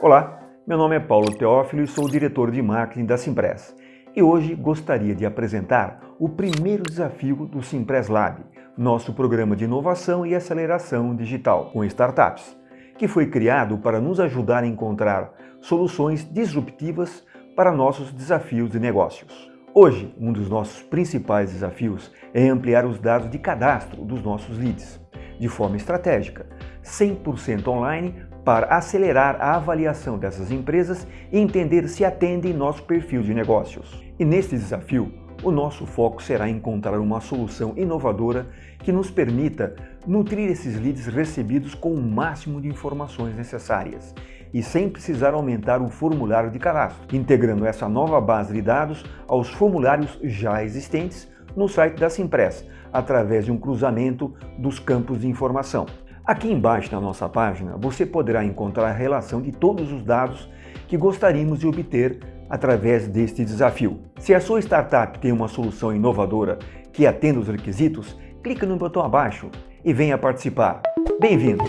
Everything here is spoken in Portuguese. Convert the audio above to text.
Olá, meu nome é Paulo Teófilo e sou diretor de marketing da Simpress. E hoje gostaria de apresentar o primeiro desafio do Simpress Lab, nosso programa de inovação e aceleração digital com startups, que foi criado para nos ajudar a encontrar soluções disruptivas para nossos desafios de negócios. Hoje, um dos nossos principais desafios é ampliar os dados de cadastro dos nossos leads, de forma estratégica, 100% online para acelerar a avaliação dessas empresas e entender se atendem nosso perfil de negócios. E neste desafio, o nosso foco será encontrar uma solução inovadora que nos permita nutrir esses leads recebidos com o máximo de informações necessárias e sem precisar aumentar o formulário de cadastro, integrando essa nova base de dados aos formulários já existentes no site da Simpress, através de um cruzamento dos campos de informação. Aqui embaixo na nossa página você poderá encontrar a relação de todos os dados que gostaríamos de obter através deste desafio. Se a sua startup tem uma solução inovadora que atenda os requisitos, clique no botão abaixo e venha participar. Bem-vindo!